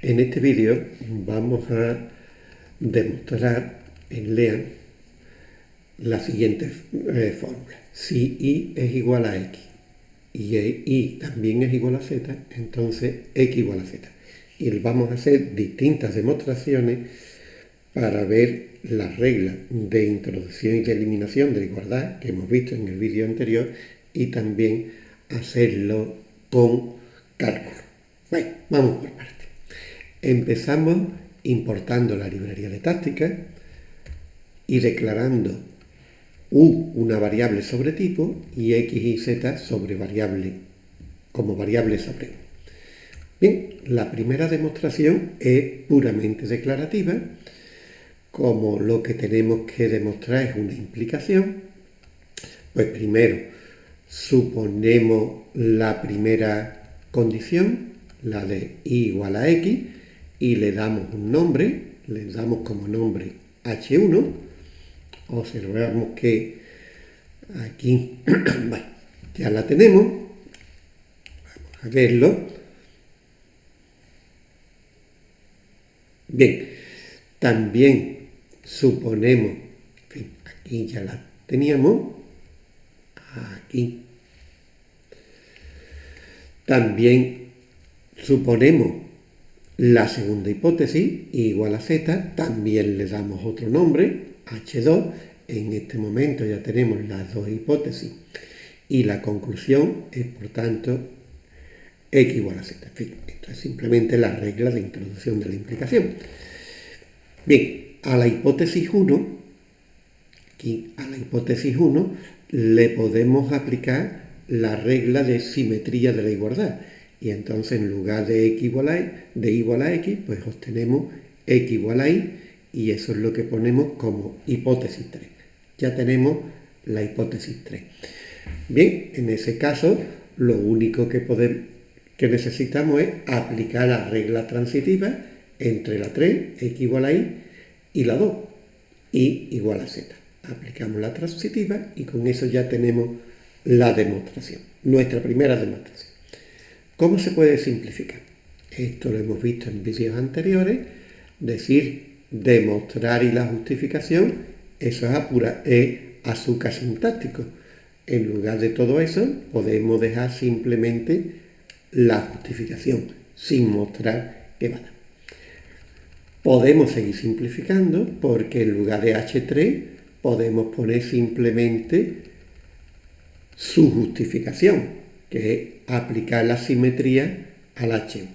En este vídeo vamos a demostrar en LEAN la siguiente eh, fórmula. Si y es igual a x y y también es igual a z, entonces x igual a z. Y vamos a hacer distintas demostraciones para ver las reglas de introducción y de eliminación de igualdad que hemos visto en el vídeo anterior y también hacerlo con cálculo. Bueno, vamos por partes. Empezamos importando la librería de táctica y declarando u una variable sobre tipo y x y z sobre variable como variable sobre. Bien, la primera demostración es puramente declarativa, como lo que tenemos que demostrar es una implicación, pues primero suponemos la primera condición, la de y igual a x, y le damos un nombre, le damos como nombre h1, observamos que aquí ya la tenemos, vamos a verlo. Bien, también suponemos, aquí ya la teníamos, aquí. También suponemos la segunda hipótesis, igual a z, también le damos otro nombre, h2. En este momento ya tenemos las dos hipótesis y la conclusión es, por tanto, x igual a z. En fin, esto es simplemente la regla de introducción de la implicación. Bien, a la hipótesis 1, aquí a la hipótesis 1, le podemos aplicar la regla de simetría de la igualdad y entonces en lugar de x igual a, de igual a x, pues obtenemos x igual a y y eso es lo que ponemos como hipótesis 3. Ya tenemos la hipótesis 3. Bien, en ese caso lo único que, podemos, que necesitamos es aplicar la regla transitiva entre la 3, x igual a y, y la 2, y igual a z. Aplicamos la transitiva y con eso ya tenemos la demostración, nuestra primera demostración. ¿Cómo se puede simplificar? Esto lo hemos visto en vídeos anteriores, decir demostrar y la justificación, eso es, apura, es azúcar sintáctico. En lugar de todo eso, podemos dejar simplemente la justificación, sin mostrar qué va. Podemos seguir simplificando porque en lugar de H3 podemos poner simplemente su justificación, que es aplicar la simetría al H1.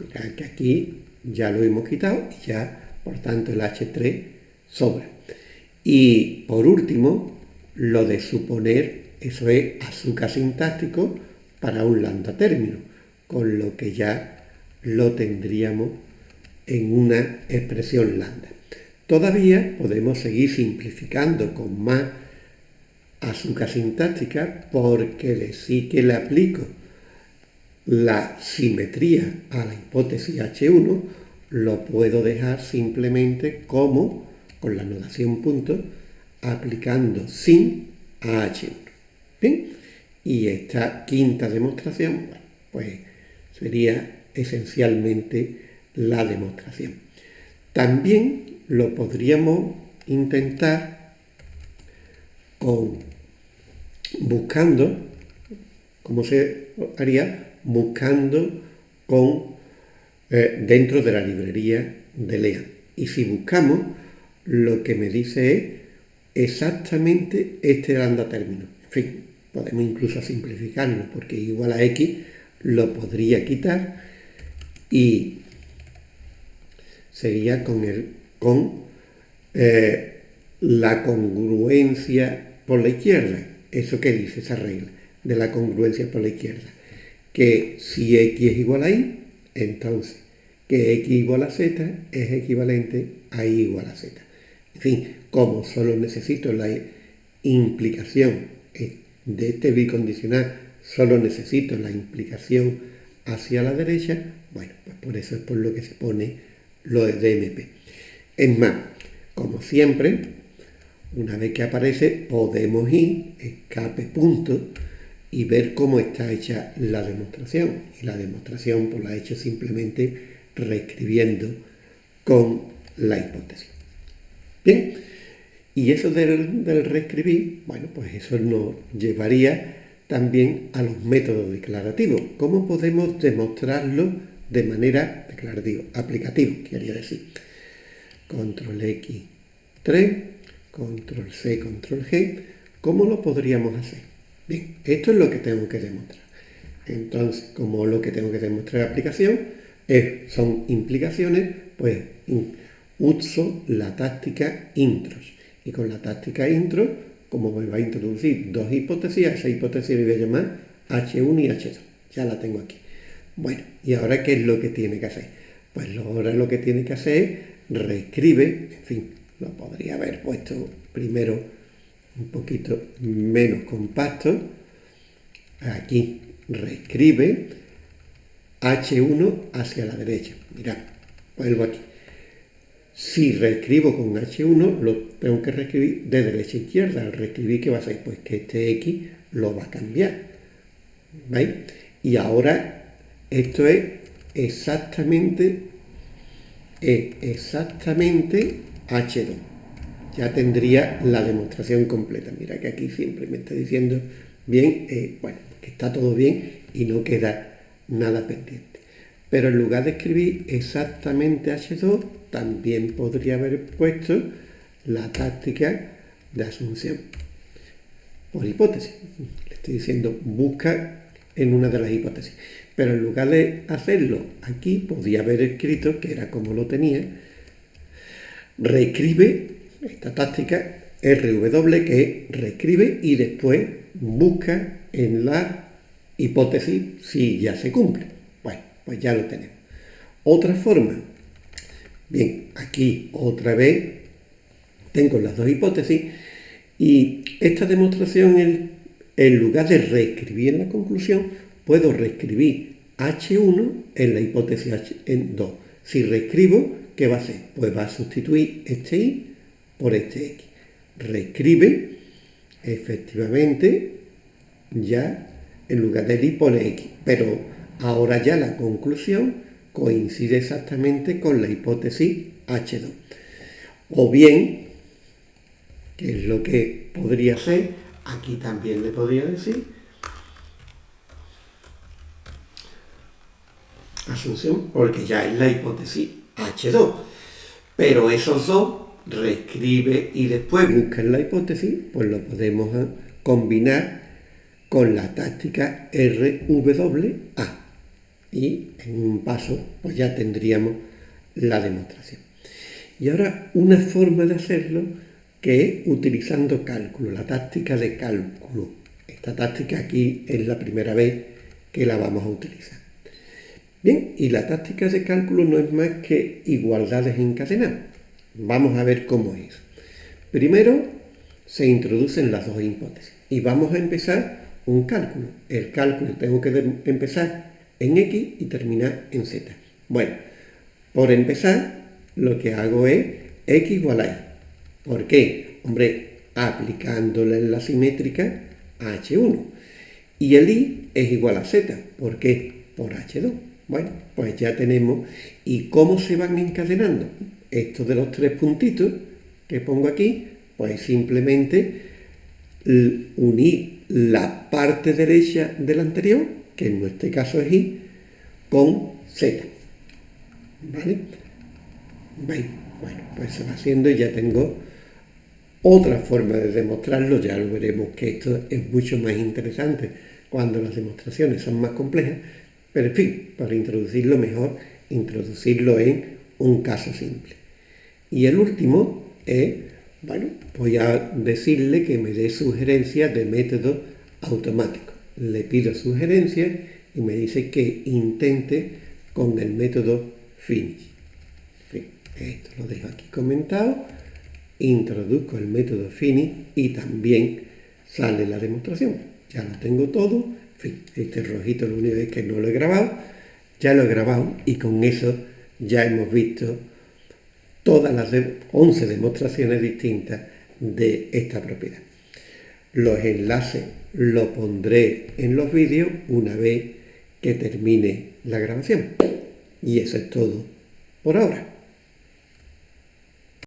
Mirad que aquí ya lo hemos quitado y ya, por tanto, el H3 sobra. Y por último, lo de suponer, eso es azúcar sintáctico para un lambda término, con lo que ya lo tendríamos en una expresión lambda. Todavía podemos seguir simplificando con más azúcar sintáctica porque sí que le aplico la simetría a la hipótesis H1, lo puedo dejar simplemente como, con la notación punto, aplicando sin a H1. ¿Bien? Y esta quinta demostración, pues sería esencialmente la demostración. También lo podríamos intentar con buscando, ¿cómo se haría? Buscando con, eh, dentro de la librería de LEA. Y si buscamos, lo que me dice es exactamente este lambda término. En fin, podemos incluso simplificarlo, porque igual a x lo podría quitar y sería con, el, con eh, la congruencia por la izquierda. ¿Eso qué dice esa regla de la congruencia por la izquierda? Que si x es igual a y, entonces que x igual a z es equivalente a y igual a z. En fin, como solo necesito la implicación de este bicondicional, solo necesito la implicación hacia la derecha, bueno, pues por eso es por lo que se pone lo de DMP. Es más, como siempre, una vez que aparece, podemos ir, escape punto, y ver cómo está hecha la demostración. Y la demostración pues, la he hecho simplemente reescribiendo con la hipótesis. Bien, y eso del, reescribir, bueno, pues eso nos llevaría también a los métodos declarativos. ¿Cómo podemos demostrarlo de manera declarativa, aplicativo, quería decir? Control X 3, Control C, Control G. ¿Cómo lo podríamos hacer? Bien, esto es lo que tengo que demostrar. Entonces, como lo que tengo que demostrar en aplicación es, son implicaciones, pues uso la táctica intros. Y con la táctica intro, como me va a introducir dos hipótesis, esa hipótesis le voy a llamar H1 y H2. Ya la tengo aquí. Bueno, ¿y ahora qué es lo que tiene que hacer? Pues ahora lo que tiene que hacer es reescribe, en fin, lo podría haber puesto primero un poquito menos compacto. Aquí reescribe H1 hacia la derecha. Mirad, vuelvo aquí. Si reescribo con H1, lo tengo que reescribir de derecha a izquierda. Al reescribir, ¿qué va a hacer? Pues que este X lo va a cambiar. ¿Veis? Y ahora esto es exactamente, es exactamente H2. Ya tendría la demostración completa. Mira que aquí siempre me está diciendo bien, eh, bueno, que está todo bien y no queda nada pendiente. Pero en lugar de escribir exactamente H2, también podría haber puesto la táctica de asunción. Por hipótesis. Le estoy diciendo, busca en una de las hipótesis. Pero en lugar de hacerlo aquí, podría haber escrito, que era como lo tenía, reescribe esta táctica RW, que reescribe y después busca en la hipótesis si ya se cumple pues ya lo tenemos. Otra forma, bien, aquí otra vez tengo las dos hipótesis y esta demostración, en, lugar de reescribir la conclusión, puedo reescribir H1 en la hipótesis H2. Si reescribo, ¿qué va a hacer? Pues va a sustituir este Y por este X. Reescribe, efectivamente, ya en lugar del Y pone X, pero Ahora ya la conclusión coincide exactamente con la hipótesis H2. O bien, que es lo que podría ser, aquí también le podría decir, asunción, porque ya es la hipótesis H2. Pero esos dos, reescribe y después busca la hipótesis, pues lo podemos combinar con la táctica RWA y en un paso pues ya tendríamos la demostración. Y ahora una forma de hacerlo que es utilizando cálculo, la táctica de cálculo. Esta táctica aquí es la primera vez que la vamos a utilizar. Bien, y la táctica de cálculo no es más que igualdades encadenadas. Vamos a ver cómo es. Primero se introducen las dos hipótesis y vamos a empezar un cálculo. El cálculo tengo que empezar en X y terminar en Z. Bueno, por empezar, lo que hago es X igual a Y. ¿Por qué? Hombre, aplicándole la simétrica a H1. Y el Y es igual a Z. ¿Por qué? Por H2. Bueno, pues ya tenemos. ¿Y cómo se van encadenando? Esto de los tres puntitos que pongo aquí, pues simplemente unir la parte derecha del anterior que en este caso es i, con z. ¿Vale? ¿Veis? Bueno, pues se va haciendo y ya tengo otra forma de demostrarlo, ya lo veremos que esto es mucho más interesante cuando las demostraciones son más complejas, pero en fin, para introducirlo mejor, introducirlo en un caso simple. Y el último es, bueno, voy a decirle que me dé sugerencias de método automático le pido sugerencias y me dice que intente con el método finish. esto lo dejo aquí comentado, introduzco el método finish y también sale la demostración. Ya lo tengo todo, este rojito lo único es que no lo he grabado, ya lo he grabado y con eso ya hemos visto todas las 11 demostraciones distintas de esta propiedad. Los enlaces lo pondré en los vídeos una vez que termine la grabación. Y eso es todo por ahora.